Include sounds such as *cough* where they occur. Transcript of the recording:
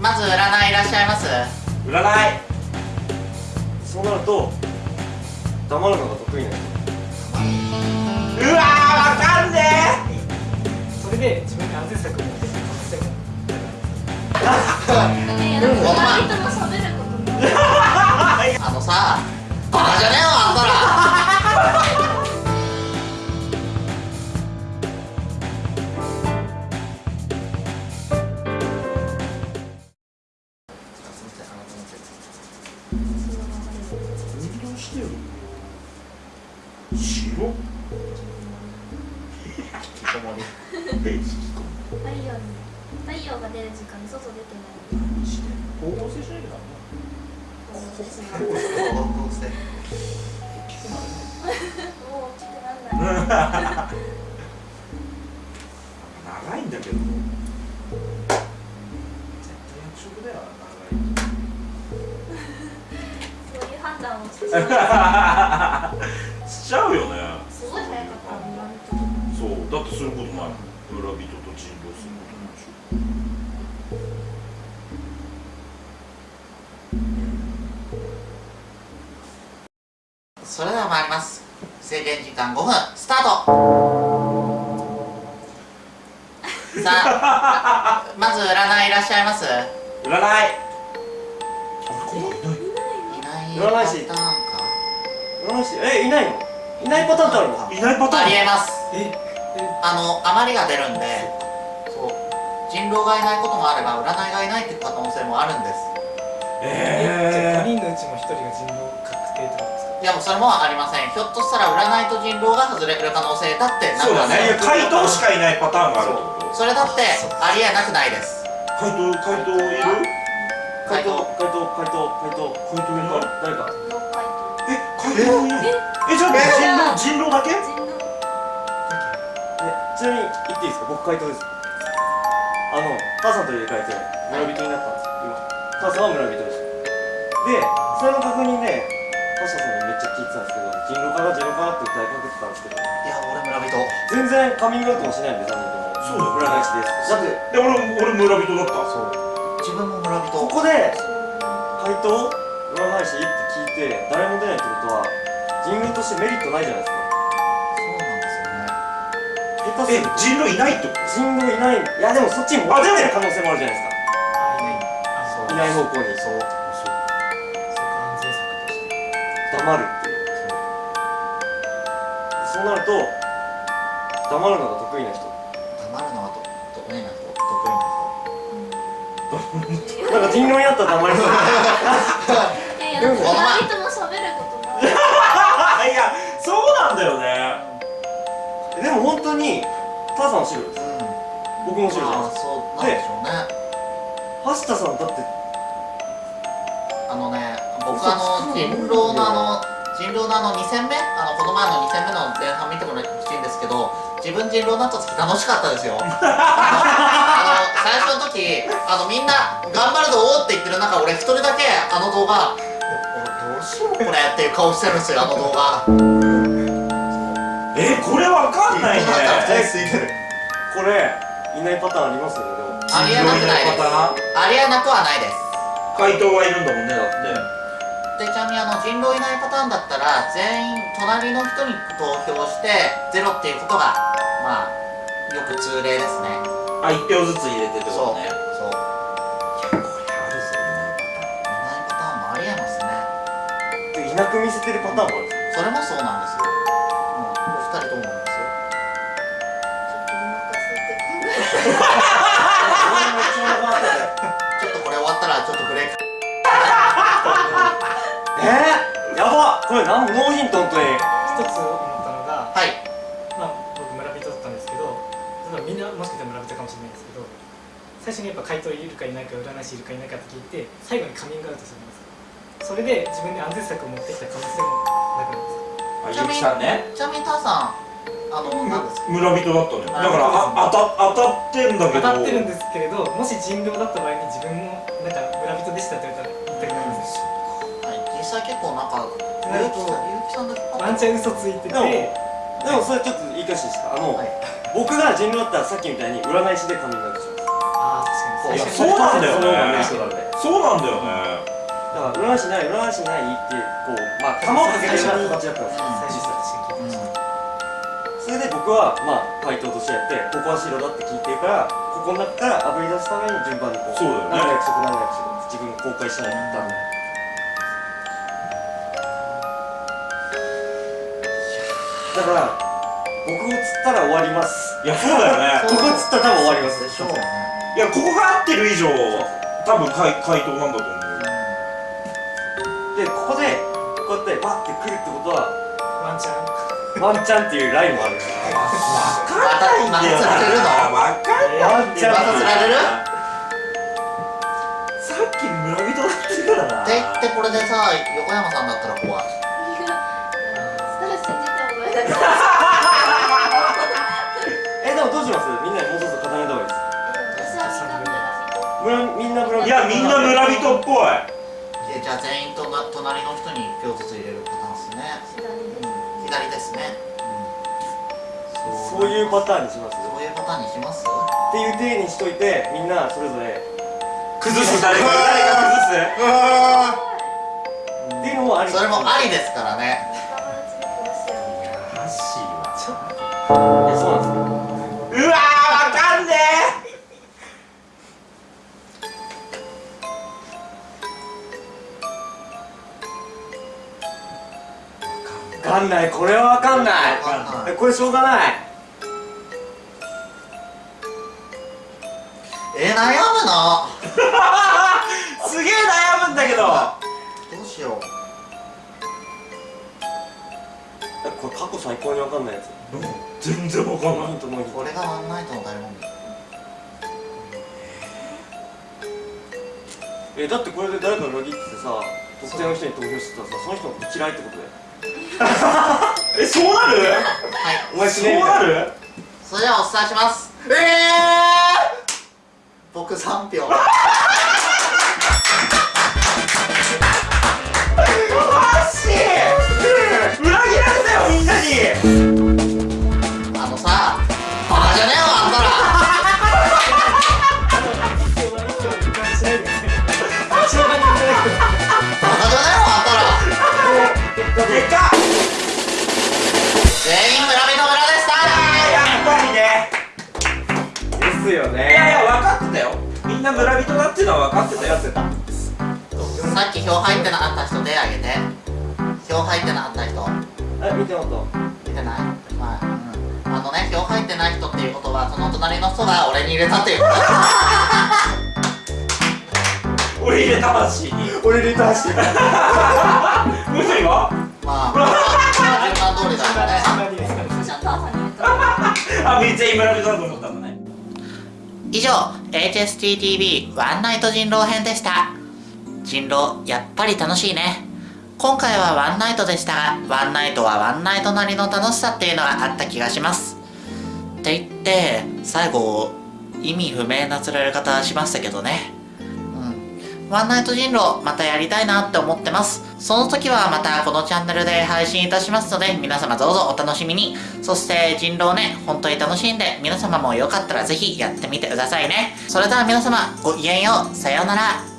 まず占いいらっしゃいます？占い。そうなると黙るのが得意な人うわーわかんね。それで自分 *laughs* で安全策を持ってあのさバカじゃねえよしてる白。太陽に太陽が出る時間に外出てない。光合成しない。とダメそうですねもう大きくなんない人と人狼することないでしそれでは参ります。制限時間5分。スタート。*laughs* さあまず占いいらっしゃいます？ょ占い。いないいない占い師。占い師。えいないの？いないパターンってあるの？いないパターン。ありえます。え。あの余りが出るんで人狼がいないこともあれば占いがいないっていう可能性もあるんです。えじゃあ5え人のうちも1人が人狼確定ってことですかいやもうそれもありません。ひょっとしたら占いと人狼が外れる可能性だってー、そうだね。なんか回答しかいないパターンがあるってこと。それだってありえなくないです。回答回答いる？回答回答回答回答回答いない誰か6回とえ回答いないえじゃあ人狼人狼だけ人狼えちなみに言っていいですか僕回答ですあのターさんと入れ替えて村人になったんですよ今。ターさんは村人でしたでそれの確認でタシャさんにめっちゃ聞いてたんですけど人狼かな人狼かなって歌いかけてたんですけどいや俺村人。全然カミングアウトもしないんで3人と。もそうだよ。占い師です。だってで俺俺村人だった。そう。自分も村人。ここで回答占い師って聞いて誰も出ないってことは人狼としてメリットないじゃないですかえ下手すると人狼いないってこと人狼いない。いやでもそっちに持ってる可能性もあるじゃないですか。あいない。あそう。いない方向に。そう。そう。か安全策として黙るっていう。そう。なると黙るのが得意な人黙るのはと得意な人得意な人なんか人狼になったら黙りそうさんは白です。うん。僕も白じゃないああですそうなんでしょうね。橋田さんだってあのね僕あの人狼のあの人狼のあの2戦目？あのこの前の2戦目の前半見てもらいほしいんですけど自分人狼になった時楽しかったですよ。*laughs* あの最初の時あのみんな頑張るぞって言ってる中俺一人だけあの動画俺どうしようこれっていう顔してるんですよあの動画。*laughs* えこれわかんないねこれいないパターンありますよねでも。ありえなくないですパターン？ありえなくはないです。回答はいるんだもんねだって。でちなみにあの人狼いないパターンだったら全員隣の人に投票してゼロっていうことがまあよく通例ですね。あ1票ずつ入れてってこそう。とねそうこれあるぞいないパターンもありえますね。でいなく見せてるパターンもある。それもそうなんですよ、うん、お二人ともちょっとこれ終わったらちょっとブレイク。えー、やばこれなんノーヒント本当に。一つ思ったのがはい。まあ、僕村人だったんですけどみんなもしかしたら村人かもしれないですけど最初にやっぱ回答いるかいないか占い師いるかいないかって聞いて最後にカミングアウトするんですよ。それで自分で安全策を持ってきた可能性もなくないですかあゆきさんね。ちなみにターさんあの何ですか？村人だったのよだからあ当た当たってんだけど。当たってるんですけれどもし人狼だった場合に自分もなんか村人でしたって言われたら言いたくなります。よはい。実際結構なんかなるとゆうきさんワンチャン嘘ついてて。でもでもそれちょっと言い返しですか？あの、はい。僕が人狼だったらさっきみたいに占い師でカミングアウトします。ああ確かに。そうなんだよね。そ人なんでそうなんだよね。だから占い師ない占い師ないってこうまあ玉をかけてるような形だったんですよ。最初それで僕はまあ回答としてやってここは白だって聞いてるからここの中からあぶり出すために順番にこうそうだよね。何の約束何の約束自分が公開しないとダメだから僕を釣ったら終わります。いやそうだよね。*laughs* ここ釣ったら多分終わります。でしょうね。いやここが合ってる以上多分回回答なんだと思う。でここでこうやってバッて来るってことはワンチャンワンチャンっていうラインもある。わかまたまた釣られるのわかんないワンチャンまた釣られるさっき村人だってからな。って言ってこれでさ横山さんだったら怖い *laughs* えでもどうします？みんなにもうちょっと固めた方がいいです。た私はみんな村人。いやみんな村人っぽい。えじゃあ全員とな隣の人に1票ずつ入れる左です左ですね、そういうパターンにします？そういうパターンにします？っていう体にしといてみんなそれぞれ崩す。誰か誰かっていうのもあり。それもありですからね。仲間内で殺しいなハッシーはちょっえそうなんですかんない。これはわかんない。これしょうがない。えー、悩むなえ *laughs* すげえ悩むんだけど。どうしよう。えこれ過去最高にわかんないやつ。全然わかんないヒントのヒントこれがワンナイトの醍醐味えだってこれで誰か裏切ってさ特定の人に投票してたらさその人のこと嫌いってことだよ *laughs* えそうなる？はい。お前そうなる？それではお伝えします。ええー、僕3票 *laughs* ですよいやいや分かってたよ。みんな村人だっていうのは分かってたよ。さっき票入ってなかった人手挙げて。票入ってなかった人。え見てもらっ見てない？はい、うん、あのね票入ってない人っていうことはその隣の人が俺に入れたっていう。こ *laughs* と俺入れた話にた俺リターンしてるむしろまあ。*laughs* まあ順番通りだから *laughs* ちゃんと朝に入れたあめっちゃいい村人だと思ったんだね以上 HSTTV ワンナイト人狼編でした。人狼やっぱり楽しいね。今回はワンナイトでしたがワンナイトはワンナイトなりの楽しさっていうのがあった気がします。って言って最後意味不明な釣られ方しましたけどね。ワンナイト人狼またやりたいなって思ってます。その時はまたこのチャンネルで配信いたしますので皆様どうぞお楽しみに。そして人狼ね本当に楽しんで皆様もよかったらぜひやってみてくださいね。それでは皆様ごきげんよう。さようなら。